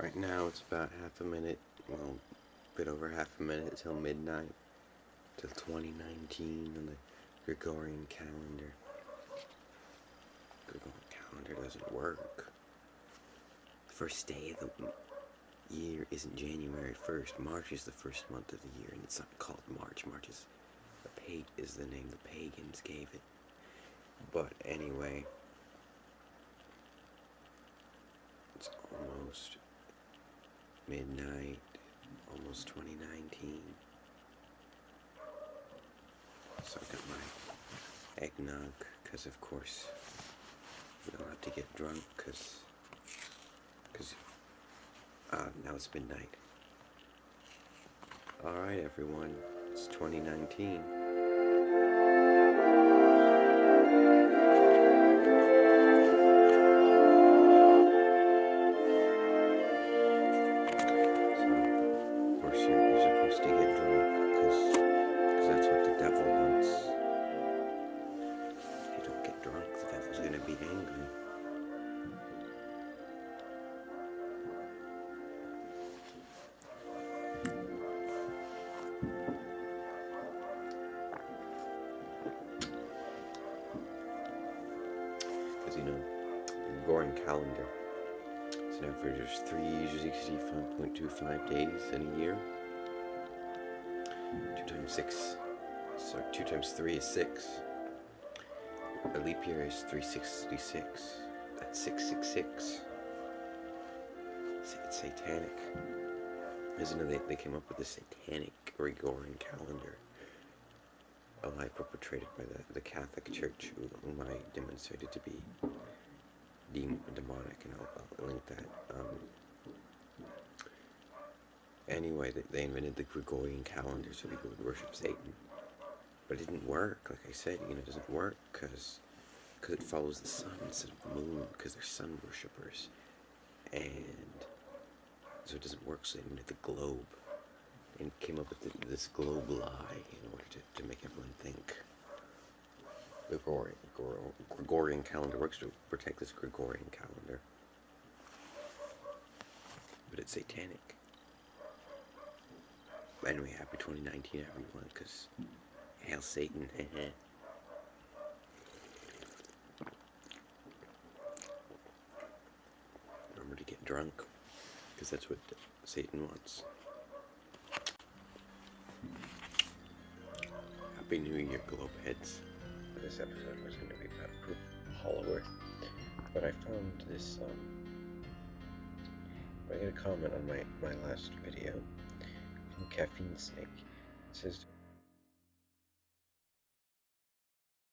Right now it's about half a minute, well, a bit over half a minute till midnight, till 2019 on the Gregorian calendar. Gregorian calendar doesn't work. First day of the year isn't January 1st. March is the first month of the year, and it's not called March. March is, is the name the pagans gave it. But anyway, it's almost midnight, almost 2019. So I got my eggnog, because of course we don't have to get drunk, because, because, uh, now it's midnight. Alright everyone, it's 2019. You know, calendar it's an average of 365.25 days in a year. 2 times 6, so 2 times 3 is 6. A leap year is 366. That's 666. It's satanic. Isn't it? They, they came up with the satanic Gregorian calendar. A lie perpetrated by the, the Catholic Church, whom I demonstrated to be dem demonic, and I'll, I'll link that. Um, anyway, they, they invented the Gregorian calendar so people would worship Satan. But it didn't work, like I said, you know, it doesn't work because cause it follows the sun instead of the moon, because they're sun worshippers. And so it doesn't work, so they invented the globe and came up with the, this globe lie in order to, to make everyone think. Gregorian, Gregorian calendar works to protect this Gregorian calendar. But it's satanic. Anyway, happy 2019 everyone, because hail Satan, Remember to get drunk, because that's what Satan wants. Happy New Year, Globeheads this episode was going to be about Proof Hollower, but I found this, um, I got a comment on my, my last video from Caffeine Snake. It says,